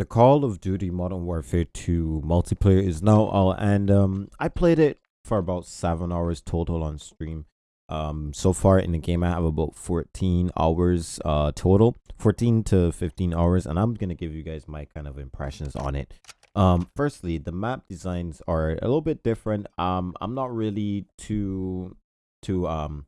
the Call of Duty Modern Warfare 2 multiplayer is now out, and um, I played it for about seven hours total on stream. Um, so far in the game, I have about 14 hours uh total, 14 to 15 hours, and I'm gonna give you guys my kind of impressions on it. Um, firstly, the map designs are a little bit different. Um, I'm not really too too um,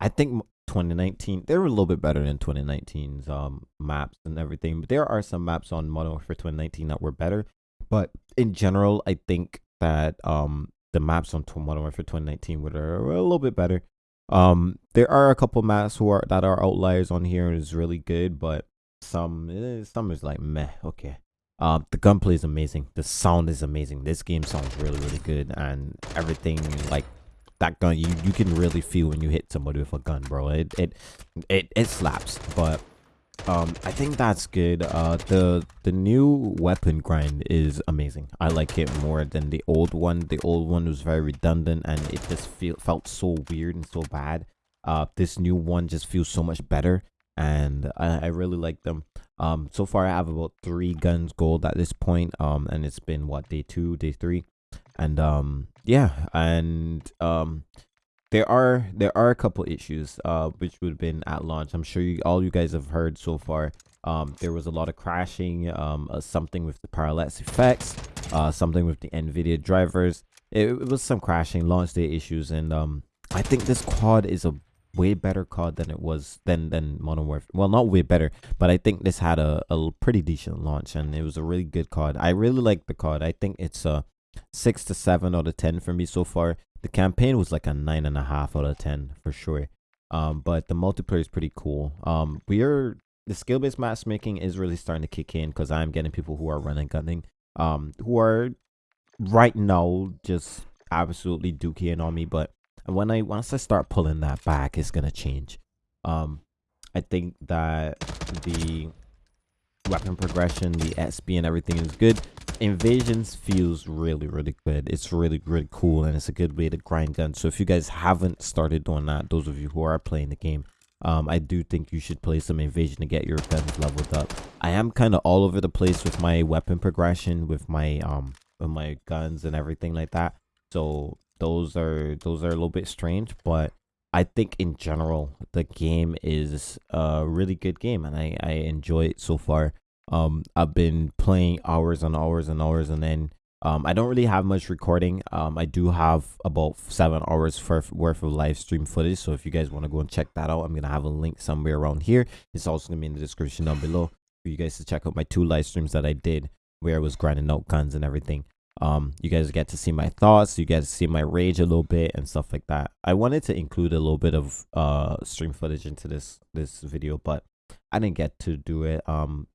I think 2019 they're a little bit better than 2019's um maps and everything but there are some maps on modern warfare 2019 that were better. But in general i think that um the maps on modern warfare 2019 were a little bit better. Um there are a couple maps who are that are outliers on here is really good but some eh, some is like meh okay. Um the gunplay is amazing. The sound is amazing. This game sounds really really good and everything like that gun you you can really feel when you hit somebody with a gun bro. It it it, it slaps but um i think that's good. Uh the the new weapon grind is amazing. I like it more than the old one. The old one was very redundant and it just feel felt so weird and so bad. Uh this new one just feels so much better and i, I really like them. Um so far i have about three guns gold at this point um and it's been what day two day three and um yeah and um there are there are a couple issues uh which would have been at launch i'm sure you all you guys have heard so far um there was a lot of crashing um uh, something with the parallax effects uh something with the nvidia drivers it, it was some crashing launch day issues and um i think this quad is a way better COD than it was than than Modern Warfare. Well, not way better, but I think this had a, a pretty decent launch and it was a really good COD. I really like the COD. I think it's a six to seven out of ten for me so far. The campaign was like a nine and a half out of ten for sure. Um, but the multiplayer is pretty cool. Um, we are the skill based matchmaking is really starting to kick in because I'm getting people who are running gunning, um, who are right now just absolutely dookie on me. But when I once I start pulling that back, it's gonna change. Um, I think that the weapon progression, the XP and everything is good. Invasions feels really, really good. It's really, really cool and it's a good way to grind guns. So if you guys haven't started doing that, those of you who are playing the game, um, I do think you should play some Invasion to get your guns leveled up. I am kind of all over the place with my weapon progression, with my um, with my guns and everything like that. So those are those are a little bit strange, but I think in general the game is a really good game and I, I enjoy it so far. Um, I've been playing hours and hours and hours and then um, I don't really have much recording. Um, I do have about seven hours worth, worth of live stream footage. So if you guys want to go and check that out, I'm going to have a link somewhere around here. It's also going to be in the description down below for you guys to check out my two live streams that I did where I was grinding out guns and everything um you guys get to see my thoughts you guys see my rage a little bit and stuff like that i wanted to include a little bit of uh stream footage into this this video but i didn't get to do it um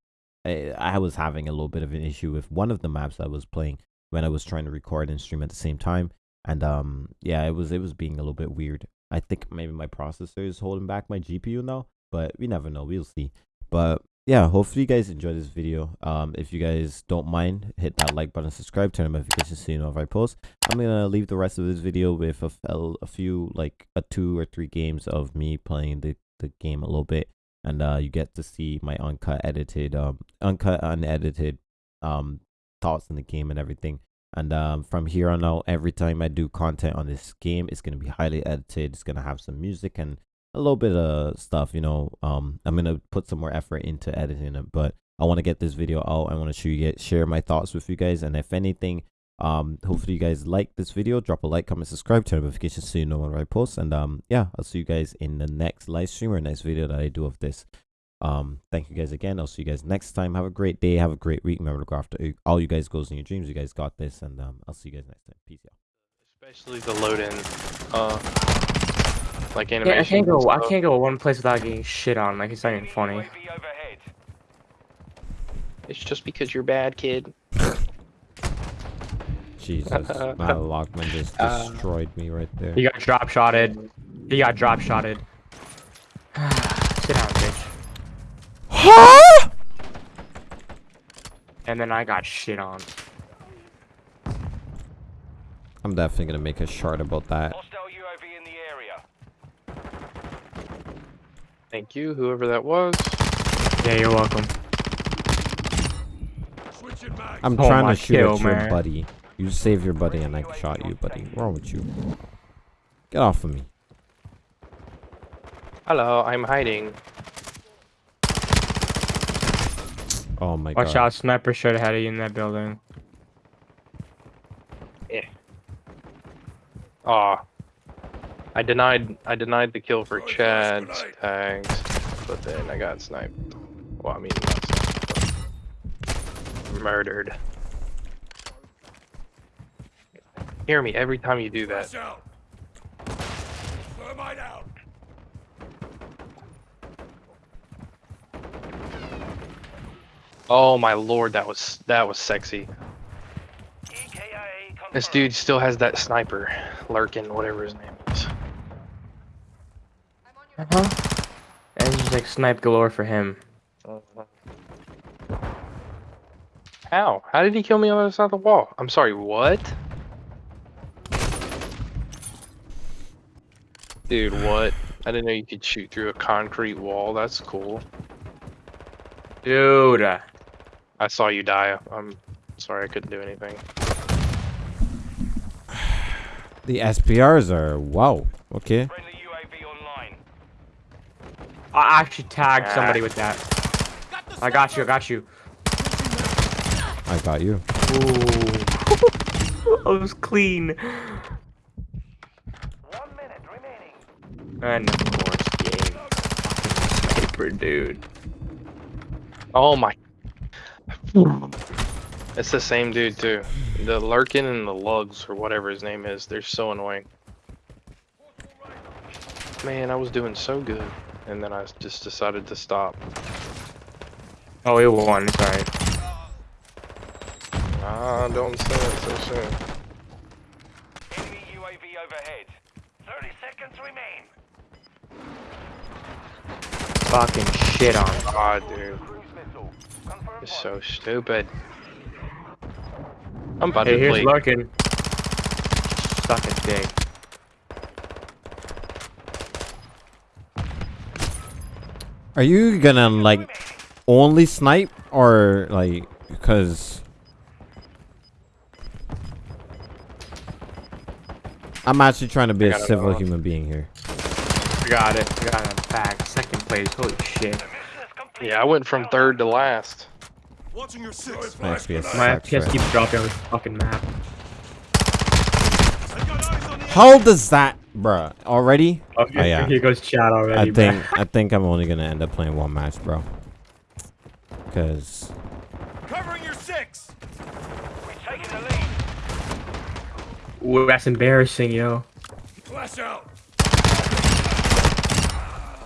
I, I was having a little bit of an issue with one of the maps i was playing when i was trying to record and stream at the same time. And um yeah it was it was being a little bit weird. I think maybe my processor is holding back my gpu now but we never know. We'll see. But yeah hopefully you guys enjoyed this video. Um if you guys don't mind hit that like button subscribe turn on notifications so you know if i post. I'm gonna leave the rest of this video with a, a, a few like a two or three games of me playing the the game a little bit and uh you get to see my uncut edited um uncut unedited um thoughts in the game and everything. And um from here on out every time i do content on this game it's going to be highly edited it's going to have some music and a little bit of stuff you know um i'm gonna put some more effort into editing it. But i want to get this video out i want to show you share my thoughts with you guys and if anything um hopefully you guys like this video. Drop a like comment subscribe turn notifications so you know when i post. And um yeah i'll see you guys in the next live stream or next video that i do of this. Um thank you guys again. I'll see you guys next time. Have a great day. Have a great week. Remember to go after all you guys goes in your dreams. You guys got this. And um i'll see you guys next time. Peace out especially the load in uh like animation. Yeah, I can't go. I can't go one place without getting shit on. Like it's not even funny. It's just because you're bad, kid. Jesus, my Lockman just uh, destroyed uh, me right there. He got drop shotted. He got drop shotted. Sit down, bitch. Huh? And then I got shit on. I'm definitely gonna make a shard about that. Thank you, whoever that was. Yeah, you're welcome. I'm Oh, trying to shoot kill, at your man. buddy. You save your buddy and I shot you, buddy. What's wrong with you? Get off of me. Hello, I'm hiding. Oh my Watch god. out, sniper straight ahead of you in that building. Eh. Aw. I denied I denied the kill for Chad's tags, but then I got sniped. Well, I mean, not sniped, but murdered. Hear me every time you do that. Oh my lord, that was that was sexy. This dude still has that sniper, Lurkin, whatever his name is. Uh huh. And it's just like snipe galore for him. How? How did he kill me on the other side of the wall? I'm sorry, what? Dude, what? I didn't know you could shoot through a concrete wall. That's cool. Dude. I saw you die. I'm sorry I couldn't do anything. The SPRs are wow. Okay. I actually tagged Ah. somebody with that. I got you, I got you. I got you. Ooh. I was clean. And of course, game. Sniper, dude. Oh my. It's the same dude too. The Lurkin and the Lugs or whatever his name is. They're so annoying. Man, I was doing so good, and then I just decided to stop. Oh, we won. It's alright. Ah, don't say it so soon. Enemy UAV overhead. 30 seconds remain. Fucking shit on. Oh, God, dude, Cruise missile. It's so stupid. I'm about Hey, to here's play. Larkin. Suck a dick. Are you gonna like only snipe or like because I'm actually trying to be a civil human being here. Got it. Got it back. Second place. Holy shit. Mission is complete. Yeah, I went from third to last. Watching your six. My FPS My FPS right? keeps dropping on this fucking map. I got eyes on the How does that, bruh? Already? Oh, Oh, yeah. Here goes chat already. I bro. think I think I'm only gonna end up playing one match, bro. Cause Covering your six. We've taken the lead. Ooh, that's embarrassing, yo. Flash out.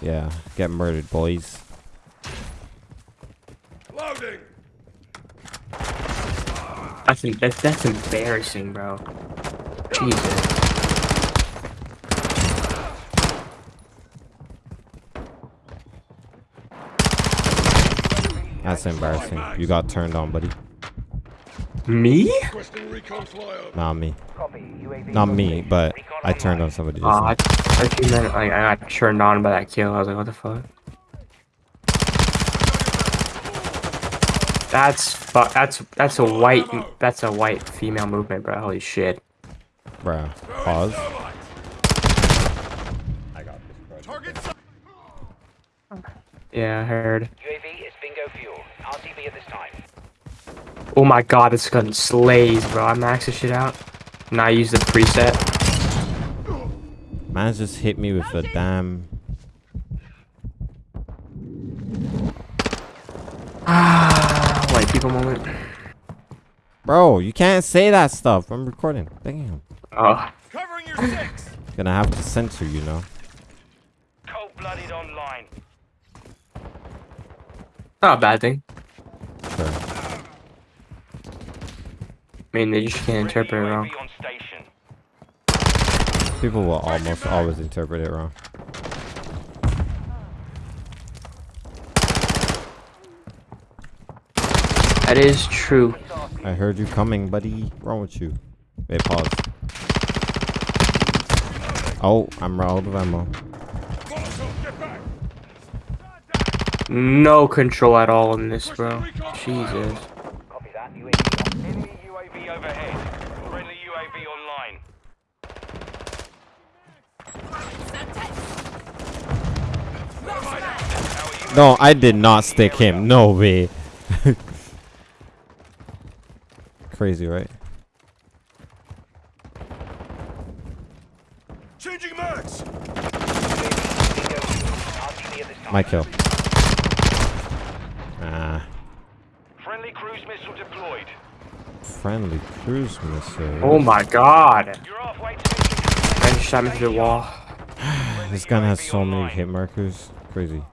Yeah, get murdered, boys. Loading. That's that's that's embarrassing, bro. Jesus. That's embarrassing. You got turned on, buddy. Me? Requesting recon flyover. Not me. Not me, but I turned on somebody. Ah, Just I, now. I thought meant like I got turned on by that kill. I was like, what the fuck? That's fu- that's that's a white that's a white female movement, bro. Holy shit. Bro, Pause. Target sight. Yeah, I heard. UAV is bingo fuel. RTB at this time. Oh my god, this gun slays, bro. I maxed this shit out. And I use the preset. Man just hit me with a damn. Ah, white people moment. Bro, you can't say that stuff. I'm recording. Damn. Oh, Covering your six. Gonna have to censor you know. Cold-blooded online. not a bad thing. Sure. I mean, they just can't interpret it wrong. UAV on station. People will almost always interpret it wrong. That is true. I heard you coming, buddy. What's wrong with you? Wait, pause. Oh, I'm out of ammo. Molotov, get back. No control at all in this, bro. Jesus. Copy that. that. UAV overhead. Friendly UAV online. How are you? No, I did not stick him. No way. Crazy, right? Changing max. bingo fuel. RTB at this time. My kill. Ah, Friendly cruise missile deployed. Friendly cruise missile. Oh my god. You're halfway to mission. Man shot me through the wall. This gun has so many hit markers. Crazy.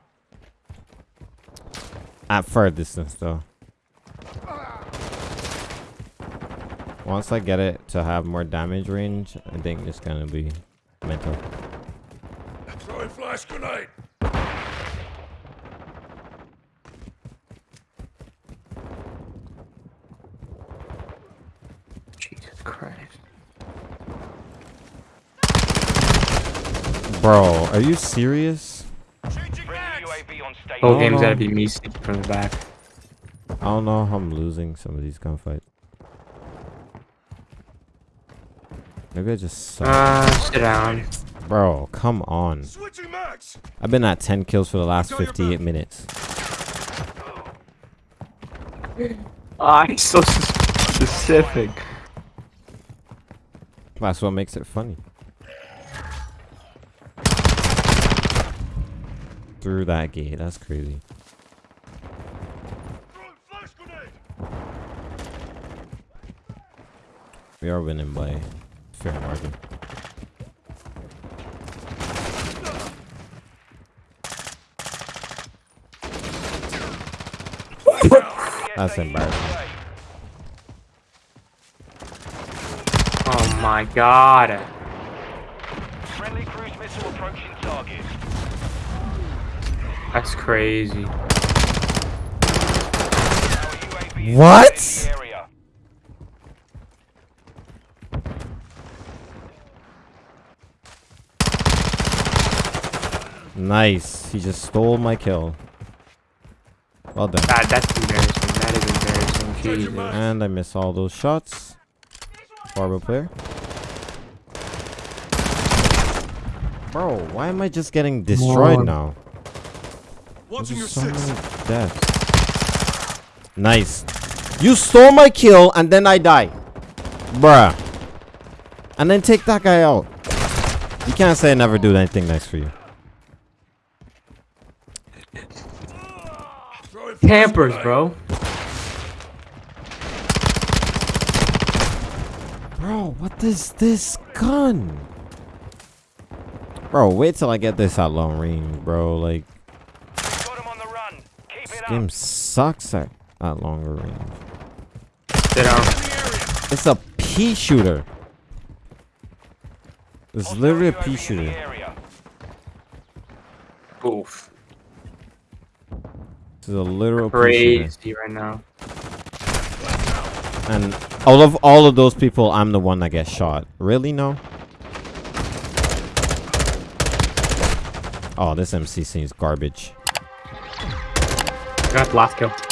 At far distance, though. Once I get it to have more damage range, I think it's gonna be mental. Throwing flash grenade. Bro, are you serious? Changing Friendly max. UAV on station. Whole Oh, game's no. gotta be me sneaking from the back. I don't know how I'm losing some of these gunfights. Maybe I just suck. Uh, sit down. Bro, come on. Switching max. I've been at 10 kills for the last 58 minutes. Ah, he's so specific. That's what makes it funny. Through that gate, that's crazy. Throwing flash grenade. We are winning by fair margin. That's embarrassing. Oh my god. Friendly cruise missile approaching target. That's crazy. Our UAV is What? in the area. Nice. He just stole my kill. Well done. That, that's embarrassing. That is embarrassing. Jesus. And I miss all those shots. Horrible player. Bro, why am I just getting destroyed on. now? Watching your There's so six. many deaths. Nice. You stole my kill and then I die. Bruh. And then take that guy out. You can't say I never do anything nice for you. Throwing flash Campers, bro. Bro, what is this gun? Bro, wait till I get this at long range, bro. Like, Got him on the run. Keep this it up. Game sucks at, at longer range. Sit down. It's a pea shooter. It's Hostile literally a pea shooter. area. Oof. This is a literal pea shooter. Crazy right now. And out of all of those people, I'm the one that gets shot. Really? No? Oh, this MC seems garbage. Got the last kill.